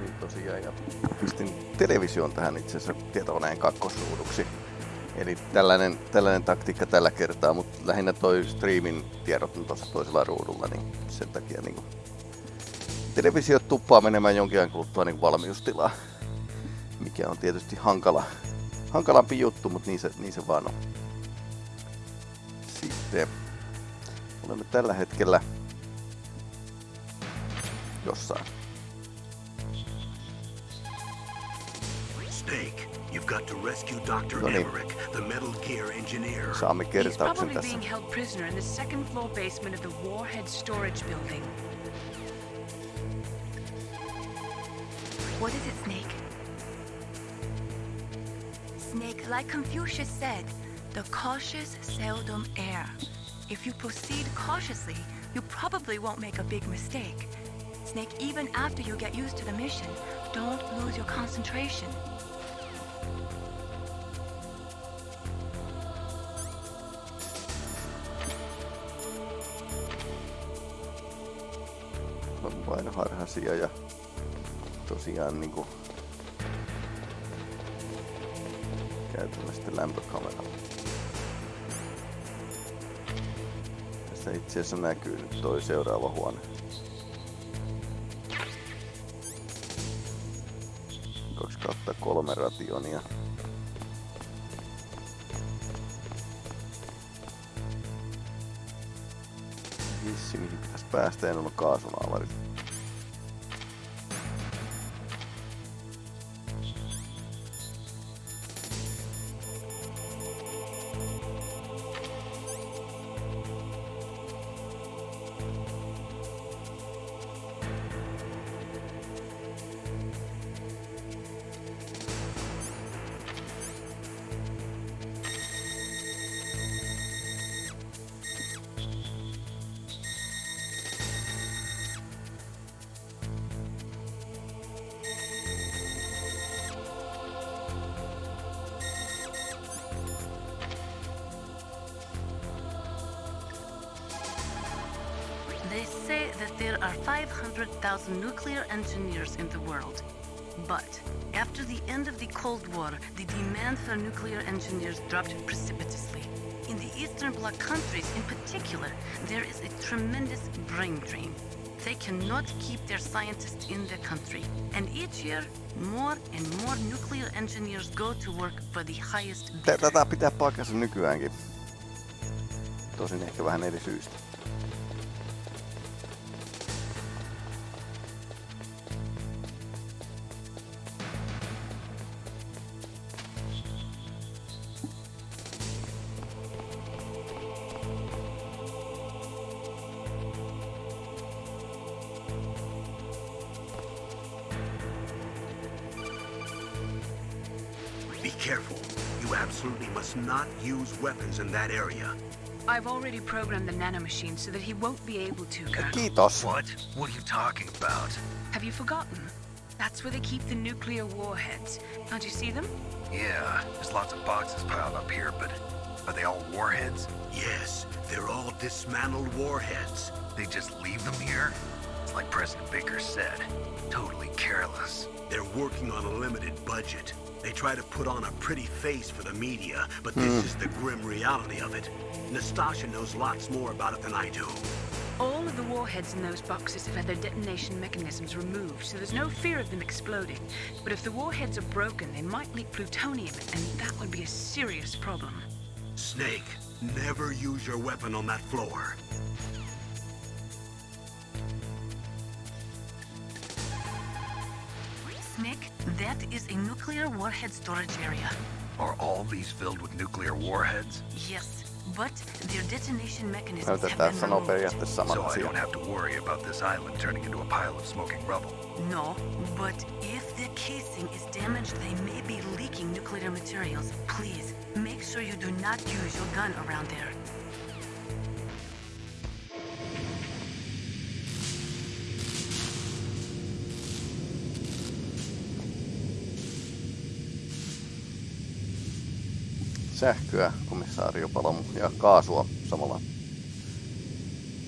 niin tosiaan ja pistin television tähän itse asiassa tietokoneen kakkosruuduksi. Eli tällainen, tällainen taktiikka tällä kertaa, mutta lähinnä toi streamin tiedot on tuossa toisella ruudulla, niin sen takia niin televisio tuppaa menemään jonkin ajan kuluttua niin valmiustilaa, mikä on tietysti hankala, hankalampi juttu, mutta niin se, niin se vaan on. Sitten olemme tällä hetkellä jossain. Snake, you've got to rescue Dr. No niin. Emmerich, the Metal Gear engineer. Saamme He's kertauksen probably tässä. being held prisoner in the second floor basement of the Warhead storage building. What is it, Snake? Snake, like Confucius said, the cautious seldom err. If you proceed cautiously, you probably won't make a big mistake. Snake, even after you get used to the mission, don't lose your concentration. On vain harhasia ja tosiaan niinku sitten lämpökameraa. Tässä itse asiassa näkyy nyt toi seuraava huone. Kaksi kautta kolme rationia. Hissi, mihin pitäisi päästä, en ole kaasunaavarit. That there are 500,000 nuclear engineers in the world. But after the end of the Cold War, the demand for nuclear engineers dropped precipitously. In the Eastern Bloc countries in particular, there is a tremendous brain drain. They cannot keep their scientists in the country. And each year, more and more nuclear engineers go to work for the highest bidder. Tätä pitää paikkansa nykyäänkin. Tosin ehkä vähän eri syystä. Not use weapons in that area. I've already programmed the nanomachine so that he won't be able to, Colonel. Kiitos. What? What are you talking about? Have you forgotten? That's where they keep the nuclear warheads. Can't you see them? Yeah, there's lots of boxes piled up here, but are they all warheads? Yes, they're all dismantled warheads. They just leave them here? It's like President Baker said. Totally careless. They're working on a limited budget. They try to put on a pretty face for the media, but this hmm. is the grim reality of it. Nastasha knows lots more about it than I do. All of the warheads in those boxes have had their detonation mechanisms removed, so there's no fear of them exploding. But if the warheads are broken, they might leak plutonium, and that would be a serious problem. Snake, never use your weapon on that floor. Snake, that is a nuclear warhead storage area. Are all these filled with nuclear warheads? Yes, but their detonation mechanisms have Näytetään been removed. So I don't have to worry about this island turning into a pile of smoking rubble. No, but if the casing is damaged, they may be leaking nuclear materials. Please, make sure you do not use your gun around there. sähköä, komisario Palmu, ja kaasua samalla.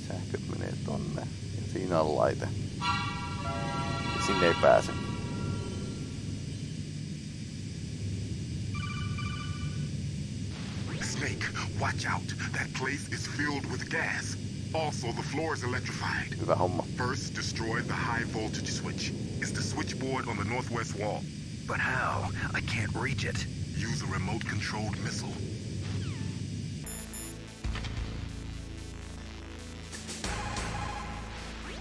Sähköt menee tonne, ja siinä on laite. Ja sinne ei pääse. Snake, watch out. That place is filled with gas. Also, the floor is electrified. Hyvä homma. First, destroy the high voltage switch. It's the switchboard on the northwest wall. But how? I can't reach it. Use a remote controlled missile.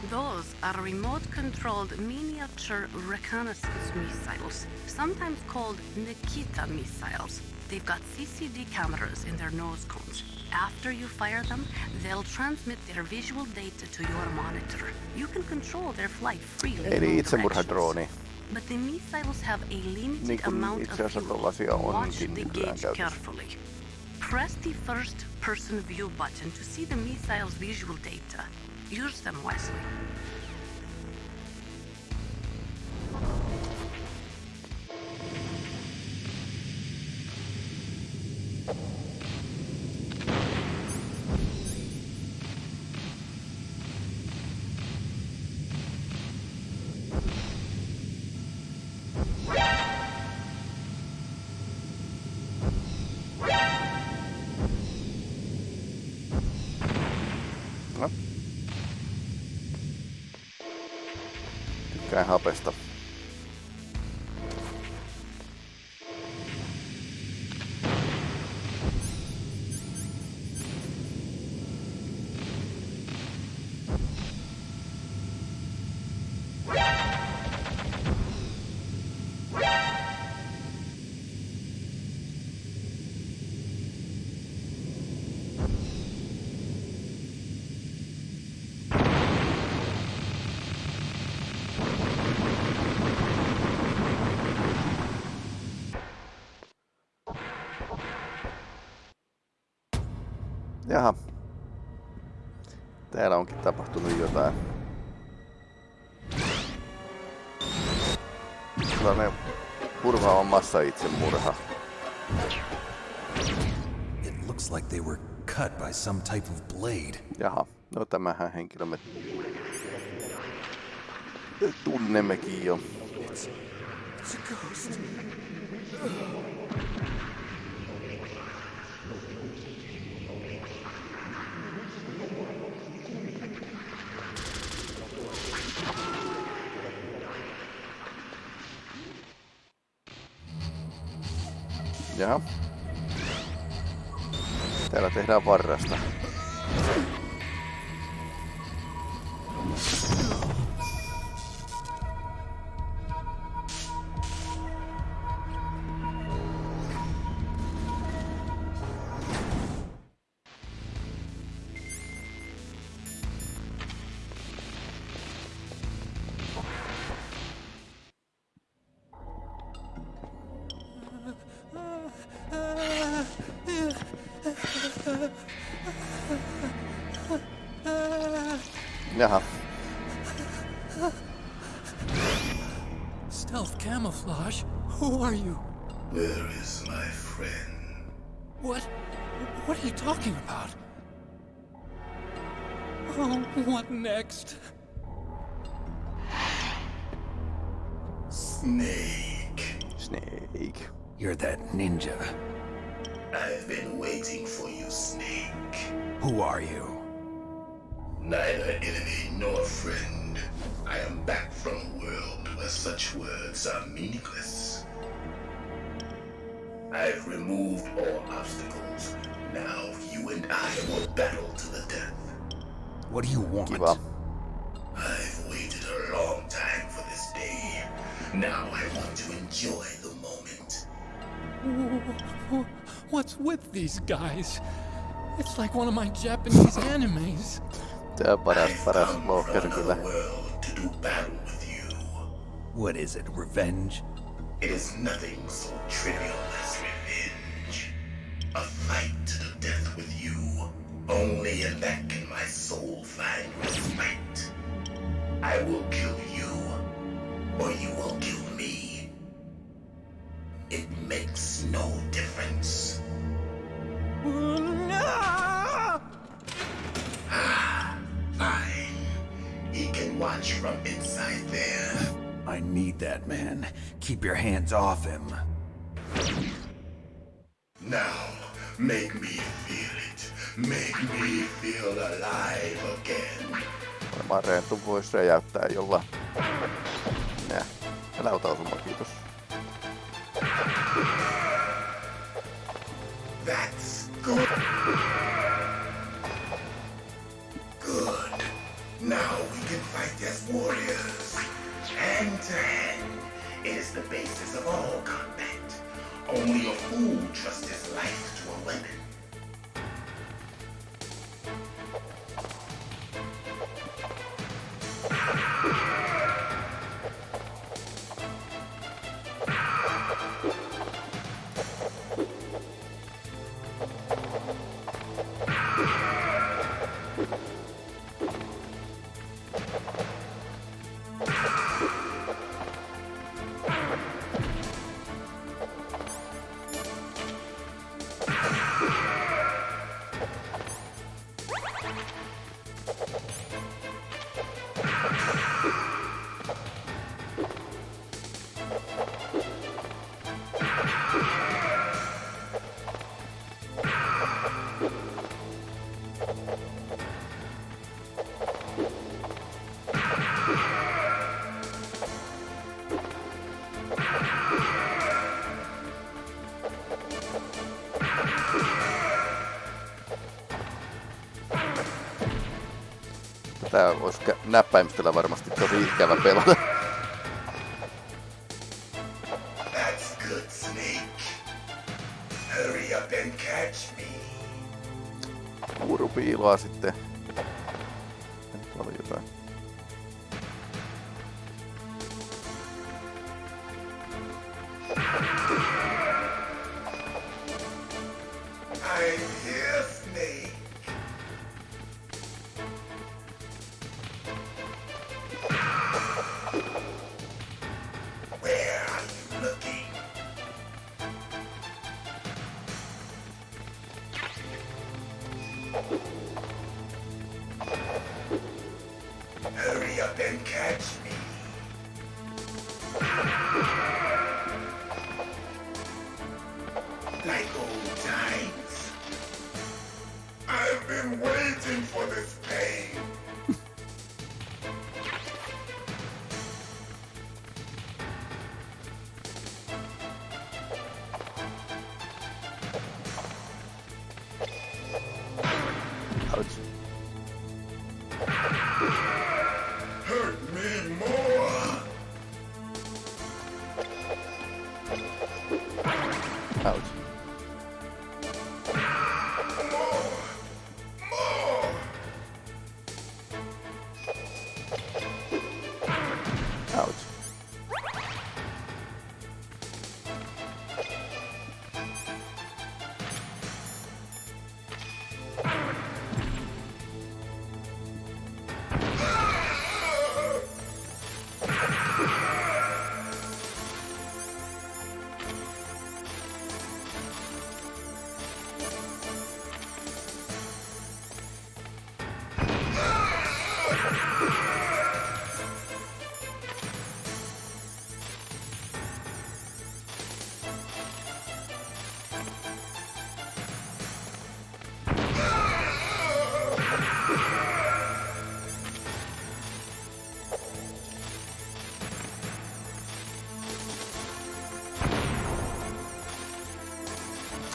Those are remote-controlled miniature reconnaissance missiles, sometimes called Nikita missiles. They've got CCD cameras in their nose cones. After you fire them, they'll transmit their visual data to your monitor. You can control their flight freely. in Eli all itsemurhadrooni. But the missiles have a limited amount of fuel. Watch the gauge carefully. Press the first person view button to see the missile's visual data. Use them wisely. Jaha. Täällä onkin tapahtunut jotain. Sellainen murhaava massa itsemurha. It looks like they were cut by some type of blade. Jaha, no tämähän henkilö me tunnemmekin jo. It's a ghost. Jaha. Täällä tehdään varrasta. Nor friend. I am back from a world where such words are meaningless. I've removed all obstacles. Now you and I will battle to the death. What do you want? Kiva. I've waited a long time for this day. Now I want to enjoy the moment. What's with these guys? It's like one of my Japanese animes. Tää paras, paras come kyllä. to do battle with you. What is it, revenge? It is nothing so trivial as revenge. A fight to the death with you. Only in that can my soul find respite. I will kill Keep your hands off him. Now, Make me feel it. Make me feel alive again. Varmaan Rentu voisi räjäyttää jolla. Nää. Älä ota osuma, kiitos. That's good. Good. Now we can fight as warriors. Hand to hand. Is the basis of all combat. Only a fool trusts his life Tää olisi näppäimistöllä varmasti tosi ikävä pelata.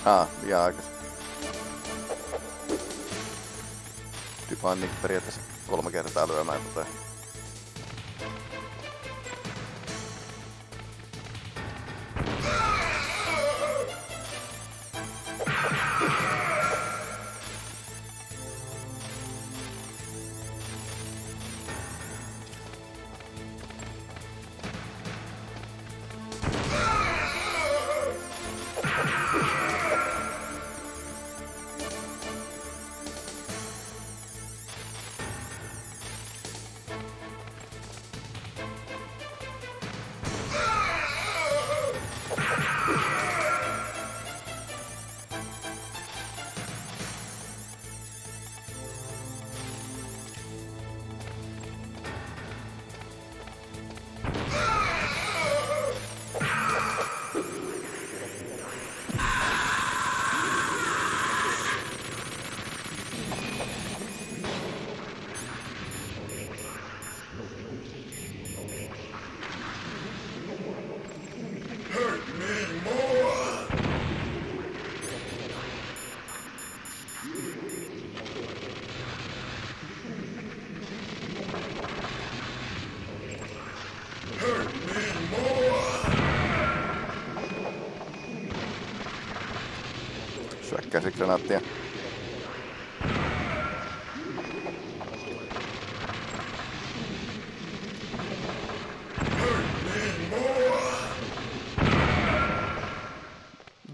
Ah, liian aikas. Typaan niin periaatteessa kolme kertaa lyömään tota. Käsikranaattia.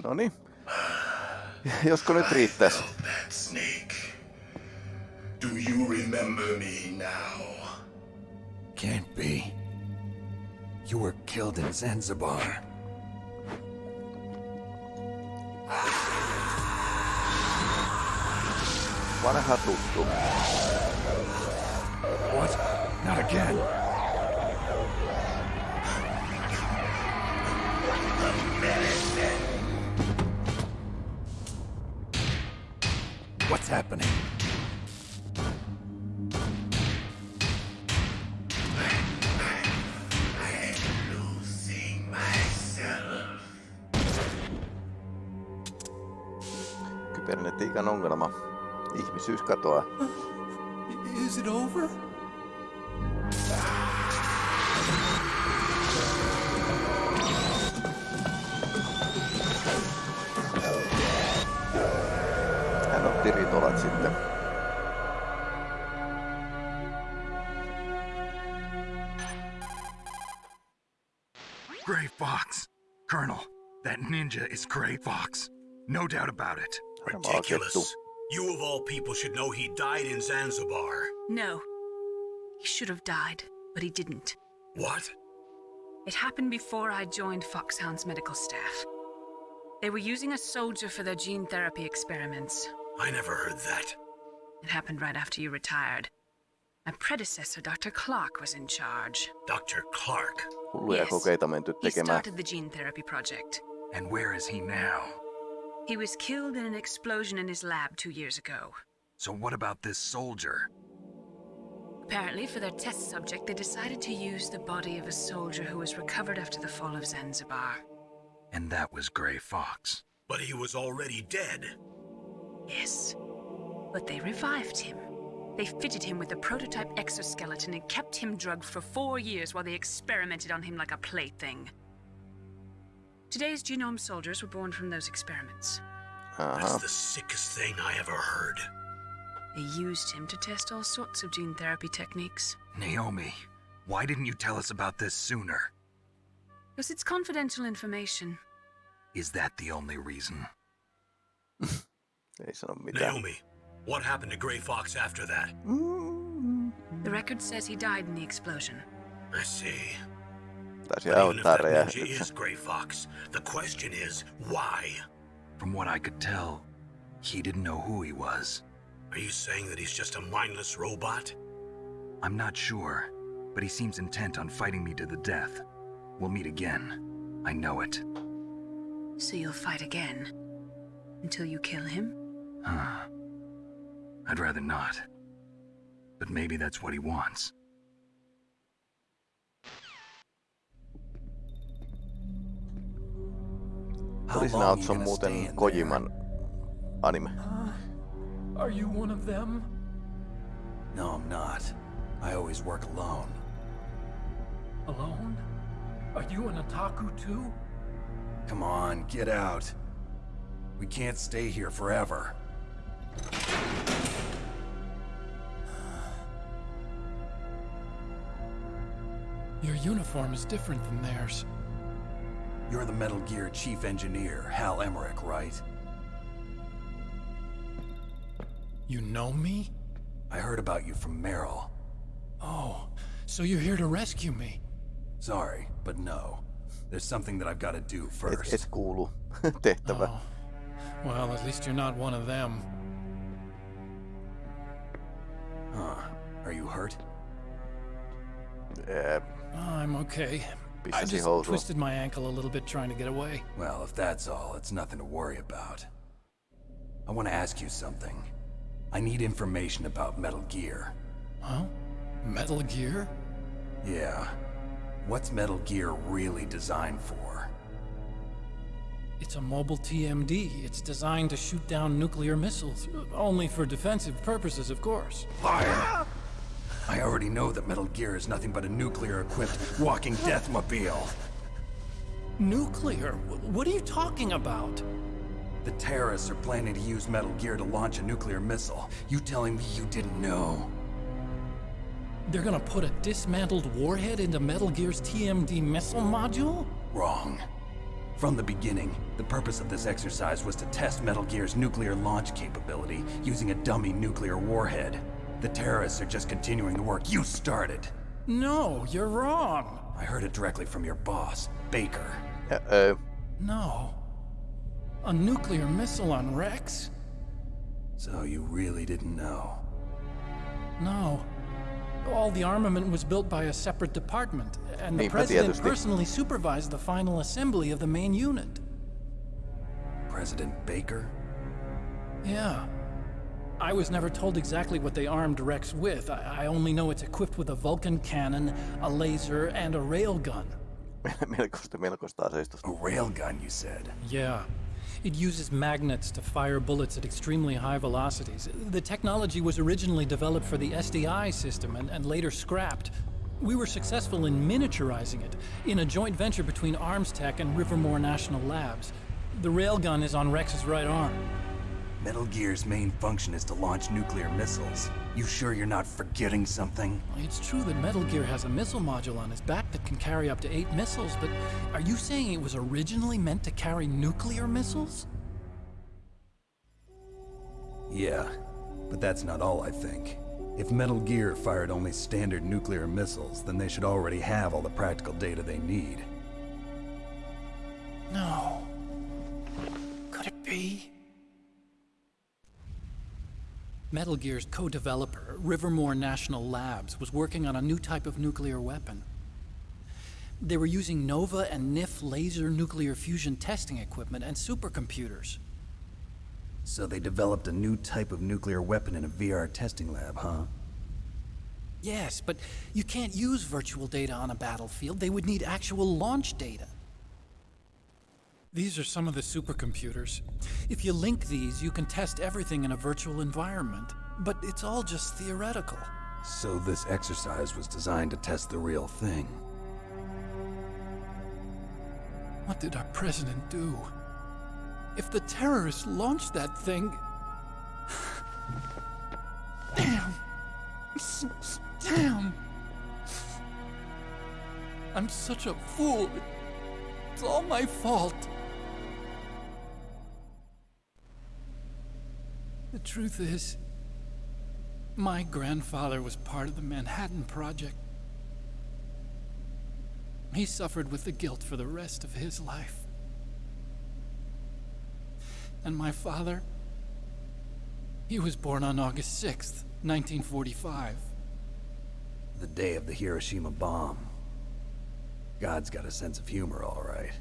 No niin. Josko nyt riittäisi? That snake. Do you remember me now? Can't be. You were killed in Zanzibar. Vanha tuttu. What? Not again. What's happening? Losing myself. Kybernetiikan ongelma. Ihmisyys katoaa. Is it over? Hän otti ritolat sitten. Gray Fox. Colonel, that ninja is Gray Fox. No doubt about it. Ridiculous. You of all people should know he died in Zanzibar. No. He should have died, but he didn't. What? It happened before I joined Foxhound's medical staff. They were using a soldier for their gene therapy experiments. I never heard that. It happened right after you retired. My predecessor, Dr. Clark, was in charge. Dr. Clark. Hulluja Yes. kokeita menty He tekemään. started the gene therapy project. And where is he now? He was killed in an explosion in his lab two years ago. So what about this soldier? Apparently, for their test subject, they decided to use the body of a soldier who was recovered after the fall of Zanzibar. And that was Gray Fox. But he was already dead. Yes. But they revived him. They fitted him with a prototype exoskeleton and kept him drugged for four years while they experimented on him like a plaything. Today's genome soldiers were born from those experiments. That's the sickest thing I ever heard. They used him to test all sorts of gene therapy techniques. Naomi, why didn't you tell us about this sooner? Because it's confidential information. Is that the only reason? Ei sano. Naomi, what happened to Gray Fox after that? The record says he died in the explosion. I see. Taisi But even if aiheuttaa that ninja räjähdyksen. is Gray Fox, the question is why? From what I could tell, he didn't know who he was. Are you saying that he's just a mindless robot? I'm not sure, but he seems intent on fighting me to the death. We'll meet again. I know it. So you'll fight again? Until you kill him? Huh. I'd rather not. But maybe that's what he wants. How Police long you Nauts on muuten Kojiman anime. Are you one of them? No, I'm not. I always work alone. Alone? Are you an otaku too? Come on, get out. We can't stay here forever. Your uniform is different than theirs. You're the Metal Gear chief engineer, Hal Emmerich, right? You know me? I heard about you from Meryl. Oh, so you're here to rescue me. Sorry, but no. There's something that I've got to do first. et kuulu tehtävä. Oh. Well, at least you're not one of them. Huh. Are you hurt? Ää, I'm okay. I just housuun. twisted my ankle a little bit trying to get away. Well, if that's all, it's nothing to worry about. I want to ask you something. I need information about Metal Gear. Huh? Metal Gear? Yeah. What's Metal Gear really designed for? It's a mobile TMD. It's designed to shoot down nuclear missiles. Only for defensive purposes, of course. Fire! I already know that Metal Gear is nothing but a nuclear-equipped walking deathmobile. Nuclear? What are you talking about? The terrorists are planning to use Metal Gear to launch a nuclear missile. You telling me you didn't know? They're gonna put a dismantled warhead into Metal Gear's TMD missile module? Wrong. From the beginning, the purpose of this exercise was to test Metal Gear's nuclear launch capability using a dummy nuclear warhead. The terrorists are just continuing the work you started. No, you're wrong. I heard it directly from your boss, Baker. Uh-oh. No. A nuclear missile on Rex? So you really didn't know? No. All the armament was built by a separate department, and the president tietysti. personally supervised the final assembly of the main unit. President Baker? Yeah. I was never told exactly what they armed Rex with. I, I only know it's equipped with a Vulcan cannon, a laser, and a railgun. melkoista, melkoista aseistusta. A railgun, you said? Yeah. It uses magnets to fire bullets at extremely high velocities. The technology was originally developed for the SDI system and, and later scrapped. We were successful in miniaturizing it in a joint venture between Arms Tech and Rivermore National Labs. The railgun is on Rex's right arm. Metal Gear's main function is to launch nuclear missiles. You sure you're not forgetting something? It's true that Metal Gear has a missile module on his back that can carry up to eight missiles, but are you saying it was originally meant to carry nuclear missiles? Yeah, but that's not all I think. If Metal Gear fired only standard nuclear missiles, then they should already have all the practical data they need. No. Could it be? Metal Gear's co-developer, Rivermore National Labs, was working on a new type of nuclear weapon. They were using NOVA and NIF laser nuclear fusion testing equipment and supercomputers. So they developed a new type of nuclear weapon in a VR testing lab, huh? Yes, but you can't use virtual data on a battlefield. They would need actual launch data. These are some of the supercomputers. If you link these, you can test everything in a virtual environment. But it's all just theoretical. So this exercise was designed to test the real thing. What did our president do? If the terrorists launched that thing. Damn! Damn! I'm such a fool. It's all my fault. The truth is, my grandfather was part of the Manhattan Project. He suffered with the guilt for the rest of his life. And my father, he was born on August 6th, 1945. The day of the Hiroshima bomb. God's got a sense of humor, all right.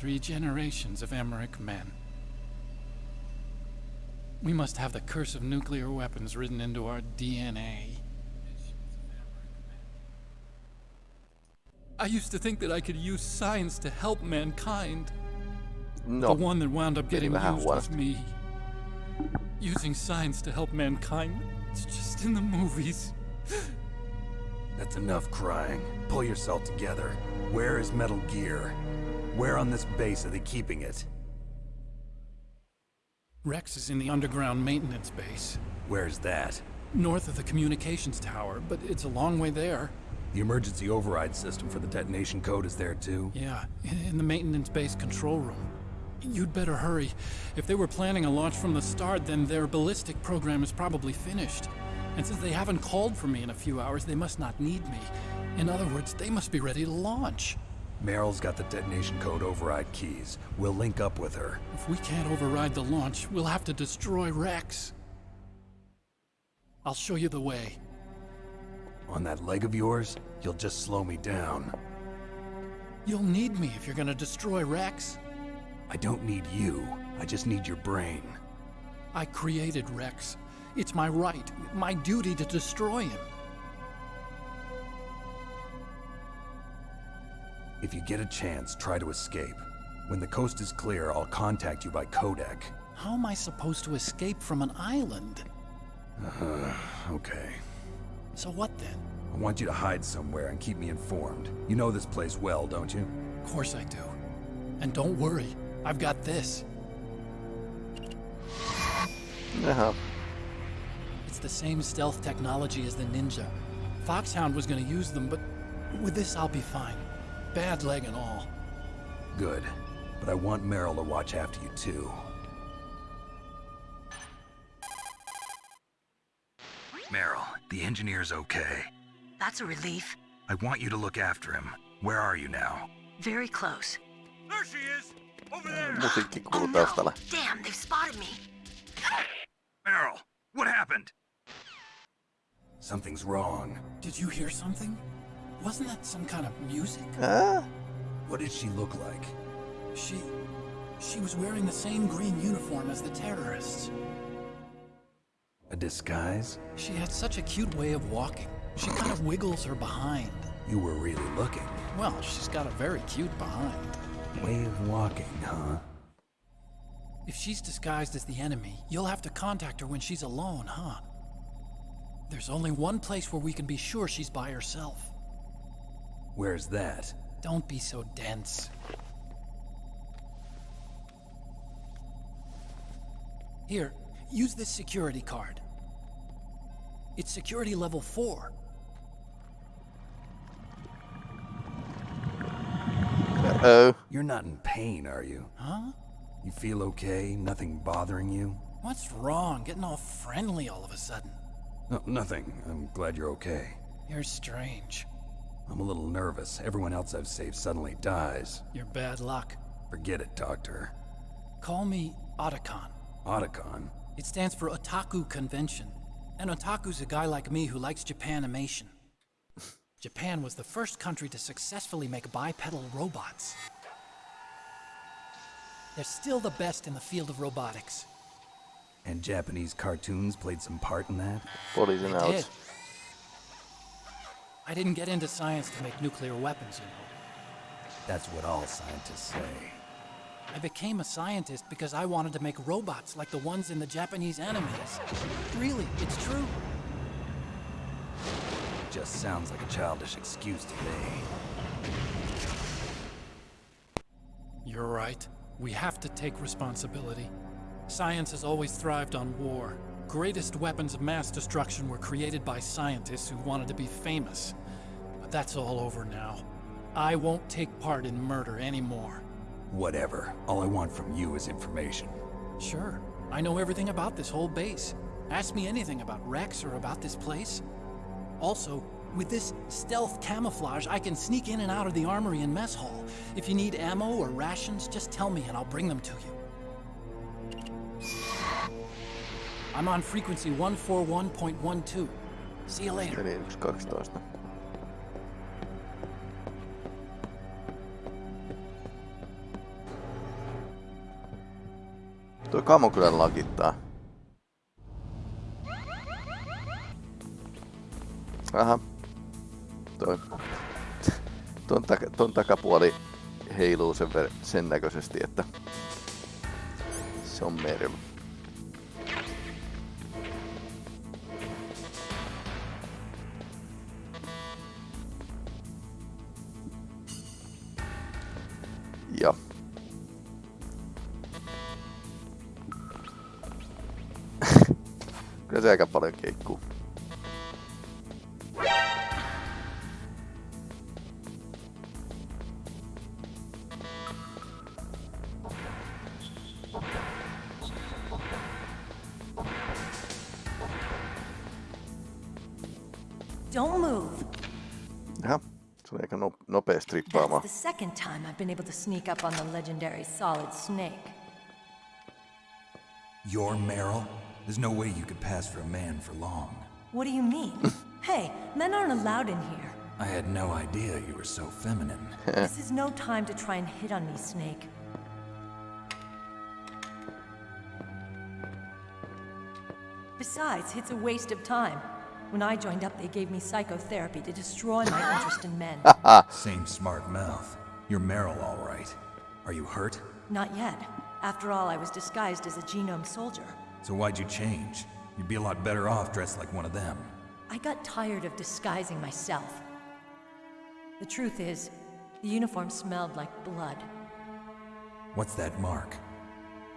Three generations of Emmerich men. We must have the curse of nuclear weapons written into our DNA. I used to think that I could use science to help mankind. No, the one that wound up getting vähän used was me. Using science to help mankind. It's just in the movies. That's enough crying. Pull yourself together. Where is Metal Gear? Where on this base are they keeping it? Rex is in the underground maintenance base, Where's that? north of the communications tower, but it's a long way there. The emergency override system for the detonation code is there too? Yeah, in the maintenance base control room. You'd better hurry. If they were planning a launch from the start, then their ballistic program is probably finished. And since they haven't called for me in a few hours, they must not need me. In other words, they must be ready to launch. Meryl's got the detonation code override keys. We'll link up with her. If we can't override the launch, we'll have to destroy Rex. I'll show you the way. On that leg of yours, you'll just slow me down. You'll need me if you're gonna destroy Rex. I don't need you. I just need your brain. I created Rex. It's my right, my duty to destroy him. If you get a chance, try to escape. When the coast is clear, I'll contact you by codec. How am I supposed to escape from an island? Uh, Okay. So what then? I want you to hide somewhere and keep me informed. You know this place well, don't you? Of course I do. And don't worry, I've got this. Jaha. It's the same stealth technology as the Ninja. Foxhound was gonna use them, but with this I'll be fine. Bad leg and all. Good. But I want Meryl to watch after you too. Meryl, the engineer's okay. That's a relief. I want you to look after him. Where are you now? Very close. There she is! Over there! Oh no! Damn, they've spotted me. Meryl, what happened? Something's wrong. Did you hear something? Wasn't that some kind of music? Ah, What did she look like? She. she was wearing the same green uniform as the terrorists. A disguise? She had such a cute way of walking. She kind of wiggles her behind. You were really looking. Well, she's got a very cute behind. Way of walking, huh? If she's disguised as the enemy, you'll have to contact her when she's alone, huh? There's only one place where we can be sure she's by herself. Where's that? Don't be so dense. Here, use this security card. It's security level 4. oh. You're not in pain, are you? Huh? You feel okay? Nothing bothering you? What's wrong? Getting all friendly all of a sudden. No, nothing. I'm glad you're okay. You're strange. I'm a little nervous. Everyone else I've saved suddenly dies. You're bad luck. Forget it, Doctor. Call me Otacon. Otacon? It stands for Otaku Convention. And otaku's a guy like me who likes Japanimation. Japan was the first country to successfully make bipedal robots. They're still the best in the field of robotics. And Japanese cartoons played some part in that? Poliisin They did. I didn't get into science to make nuclear weapons, you know. That's what all scientists say. I became a scientist because I wanted to make robots like the ones in the Japanese animes. Really, it's true. It Just sounds like a childish excuse to me. You're right. We have to take responsibility. Science has always thrived on war. Greatest weapons of mass destruction were created by scientists who wanted to be famous. But that's all over now. I won't take part in murder anymore. Whatever. All I want from you is information. Sure, I know everything about this whole base. Ask me anything about Rex or about this place. Also, with this stealth camouflage, I can sneak in and out of the armory and mess hall. If you need ammo or rations, just tell me and I'll bring them to you. I'm on frequency 141.12. See you later. Tuo kamo kyllä lakittaa. Aha. Toi. Ton, taka, ton takapuoli heiluu sen, ver- sen näköisesti, että se on mermi. Nopea strippaamaan. That's the second time I've been able to sneak up on the legendary Solid Snake. You're Meryl? There's no way you could pass for a man for long. What do you mean? hey, men aren't allowed in here. I had no idea you were so feminine. this is no time to try and hit on me, Snake. Besides, it's a waste of time. When I joined up, they gave me psychotherapy to destroy my interest in men. Same smart mouth. You're Meryl, all right. Are you hurt? Not yet. After all, I was disguised as a genome soldier. So why'd you change? You'd be a lot better off dressed like one of them. I got tired of disguising myself. The truth is, the uniform smelled like blood. What's that mark?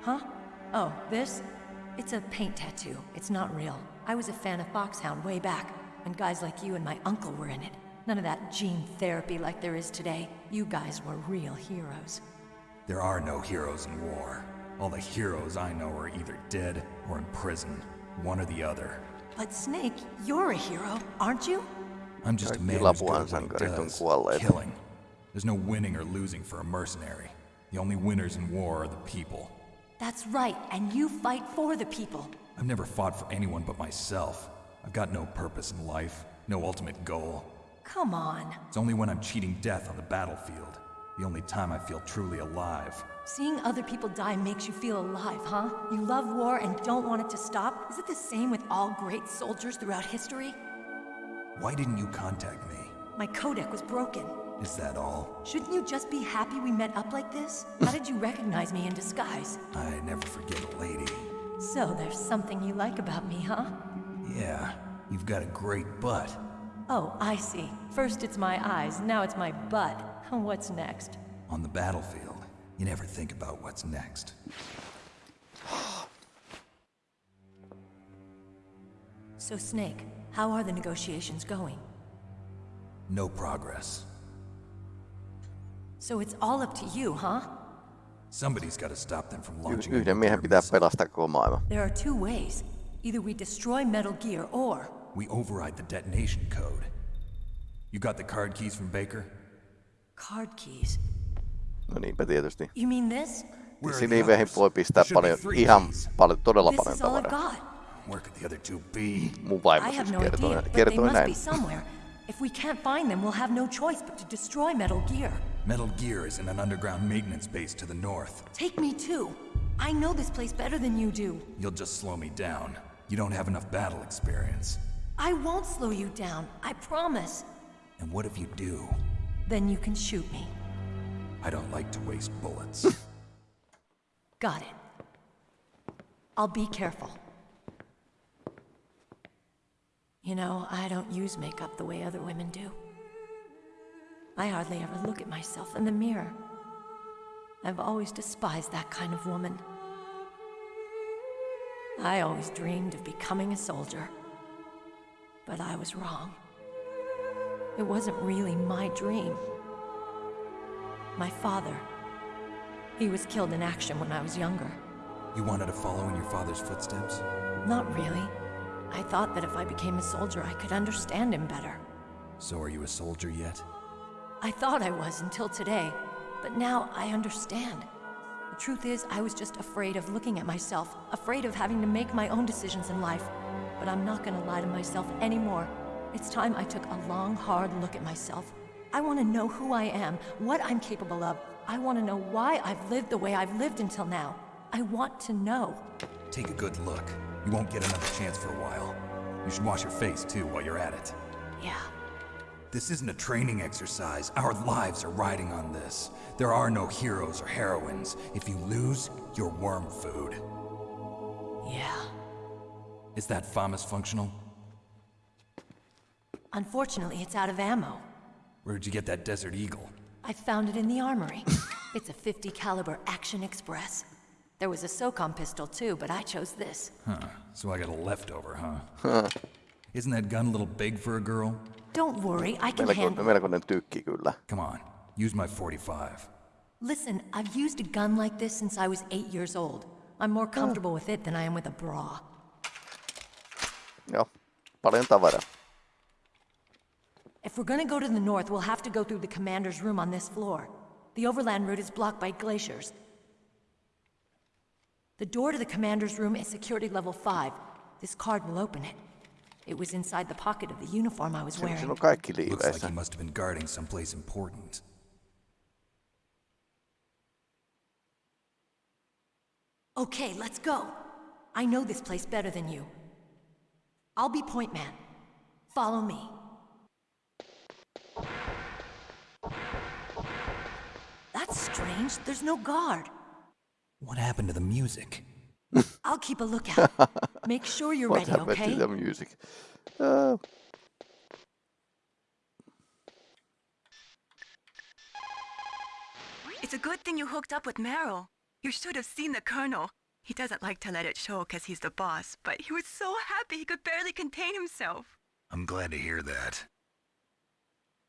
Huh? Oh, this? It's a paint tattoo. It's not real. I was a fan of Foxhound way back, when guys like you and my uncle were in it. None of that gene therapy like there is today. You guys were real heroes. There are no heroes in war. All the heroes I know are either dead or in prison. One or the other. But Snake, you're a hero, aren't you? I'm just a Kaikki man who's good Lapuan at what he does. Killing. There's no winning or losing for a mercenary. The only winners in war are the people. That's right, and you fight for the people. I've never fought for anyone but myself. I've got no purpose in life, no ultimate goal. Come on. It's only when I'm cheating death on the battlefield. The only time I feel truly alive. Seeing other people die makes you feel alive, huh? You love war and don't want it to stop? Is it the same with all great soldiers throughout history? Why didn't you contact me? My codec was broken. Is that all? Shouldn't you just be happy we met up like this? How did you recognize me in disguise? I never forget a lady. So there's something you like about me, huh? Yeah, you've got a great butt. Oh, I see. First it's my eyes, now it's my butt. What's next? On the battlefield, you never think about what's next. So, Snake, how are the negotiations going? No progress. So it's all up to you, huh? Somebody's got to stop them from launching a Yhden miehen pitää pelastaa koko maailma. There are two ways. Either we destroy Metal Gear or. We override the detonation code. You got the card keys from Baker? Card keys. No niinpä tietysti. You mean this? Where are the Siniveihin others? voi pistää There should paljon, ihan keys. paljon, todella This paljon is all I've tavaraa. Where could the other two be? Mun vaimo I siis have no kertoi, idea, but they kertoi must näin. be somewhere. If we can't find them, we'll have no choice but to destroy Metal Gear. Metal Gear is in an underground maintenance base to the north. Take me too. I know this place better than you do. You'll just slow me down. You don't have enough battle experience. I won't slow you down, I promise. And what if you do? Then you can shoot me. I don't like to waste bullets. Got it. I'll be careful. You know, I don't use makeup the way other women do. I hardly ever look at myself in the mirror. I've always despised that kind of woman. I always dreamed of becoming a soldier. But I was wrong. It wasn't really my dream. My father. He was killed in action when I was younger. you wanted to follow in your father's footsteps? Not really. I thought that if I became a soldier, I could understand him better. So are you a soldier yet? I thought I was until today, but now I understand. The truth is, I was just afraid of looking at myself, afraid of having to make my own decisions in life. But I'm not gonna lie to myself anymore. It's time I took a long, hard look at myself. I wanna know who I am, what I'm capable of. I wanna know why I've lived the way I've lived until now. I want to know. Take a good look. You won't get another chance for a while. You should wash your face too while you're at it. Yeah. This isn't a training exercise. Our lives are riding on this. There are no heroes or heroines. If you lose, you're worm food. Yeah. Is that FAMAS functional? Unfortunately, it's out of ammo. Where'd you get that Desert Eagle? I found it in the armory. it's a 50 caliber Action Express. There was a SOCOM pistol too, but I chose this. Huh. So I got a leftover, huh? huh? Isn't that gun a little big for a girl? Don't worry, I can Melko, handle it. melkoinen tykki kyllä. Come on, use my 45. Listen, I've used a gun like this since I was eight years old. I'm more ah. comfortable with it than I am with a bra. Joo, paljon tavaraa. If we're gonna go to the north, we'll have to go through the commander's room on this floor. The overland route is blocked by glaciers. The door to the commander's room is security level 5. This card will open it. It was inside the pocket of the uniform I was Siinä, siinä wearing. Looks like he must have been guarding someplace important. Okay, let's go. I know this place better than you. I'll be point man. Follow me. That's strange. There's no guard. What happened to the music? I'll keep a lookout. Make sure you're What ready, happened okay? to the music? Uh, It's a good thing you hooked up with Meryl. You should have seen the Colonel. He doesn't like to let it show because he's the boss, but he was so happy he could barely contain himself. I'm glad to hear that.